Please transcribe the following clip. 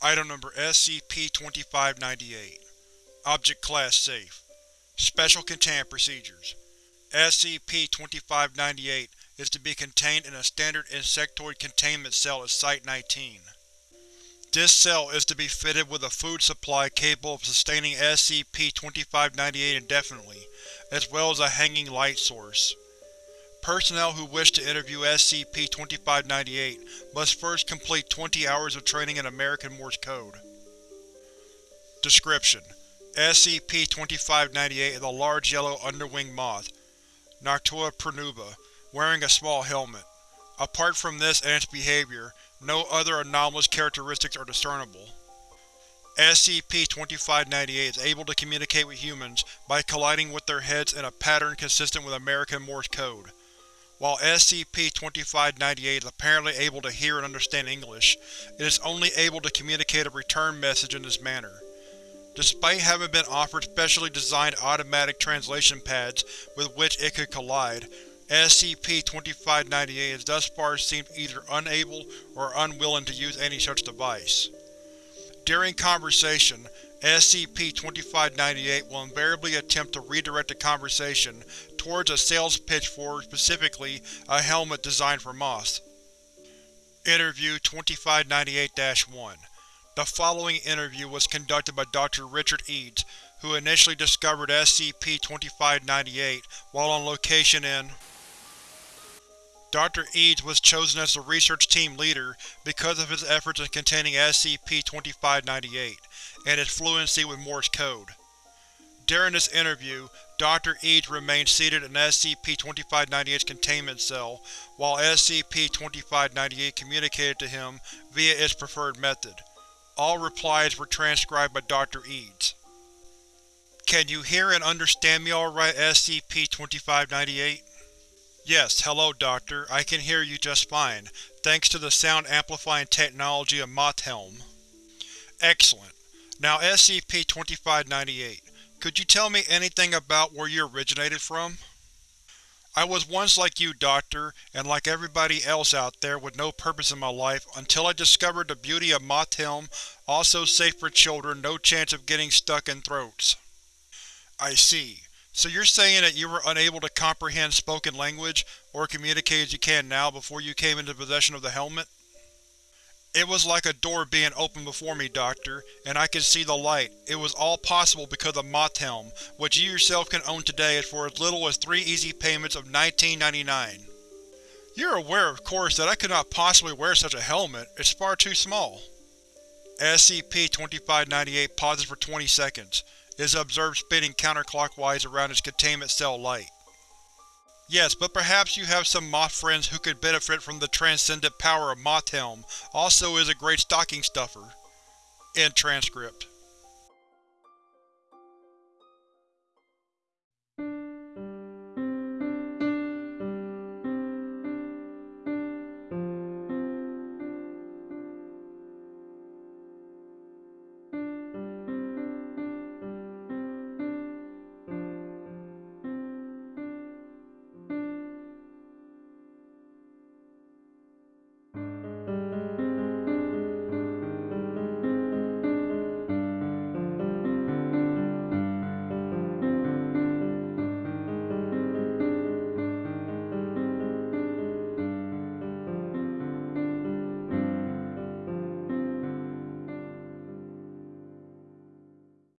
Item Number SCP-2598 Object Class Safe Special Containment Procedures SCP-2598 is to be contained in a standard insectoid containment cell at Site-19. This cell is to be fitted with a food supply capable of sustaining SCP-2598 indefinitely, as well as a hanging light source. Personnel who wish to interview SCP-2598 must first complete 20 hours of training in American Morse code. Description: SCP-2598 is a large yellow underwing moth, Noctua pronuba, wearing a small helmet. Apart from this and its behavior, no other anomalous characteristics are discernible. SCP-2598 is able to communicate with humans by colliding with their heads in a pattern consistent with American Morse code. While SCP-2598 is apparently able to hear and understand English, it is only able to communicate a return message in this manner. Despite having been offered specially designed automatic translation pads with which it could collide, SCP-2598 has thus far seemed either unable or unwilling to use any such device. During conversation, SCP-2598 will invariably attempt to redirect the conversation towards a sales pitch for, specifically, a helmet designed for moths. Interview 2598-1 The following interview was conducted by Dr. Richard Eads, who initially discovered SCP-2598 while on location in Dr. Eads was chosen as the research team leader because of his efforts in containing SCP-2598, and his fluency with Morse code. During this interview, Dr. Eads remained seated in SCP-2598's containment cell, while SCP-2598 communicated to him via its preferred method. All replies were transcribed by Dr. Eads. Can you hear and understand me alright, SCP-2598? Yes, hello Doctor, I can hear you just fine, thanks to the sound amplifying technology of Mothhelm. Excellent. Now SCP-2598, could you tell me anything about where you originated from? I was once like you, Doctor, and like everybody else out there with no purpose in my life until I discovered the beauty of Mothhelm, also safe for children, no chance of getting stuck in throats. I see. So you're saying that you were unable to comprehend spoken language, or communicate as you can now before you came into possession of the helmet? It was like a door being opened before me, Doctor, and I could see the light. It was all possible because of Mothhelm, which you yourself can own today for as little as three easy payments of 19.99. You're aware, of course, that I could not possibly wear such a helmet. It's far too small. SCP-2598 pauses for 20 seconds. is observed spinning counterclockwise around its containment cell light. Yes, but perhaps you have some moth friends who could benefit from the transcendent power of Mothhelm also is a great stocking stuffer. End transcript.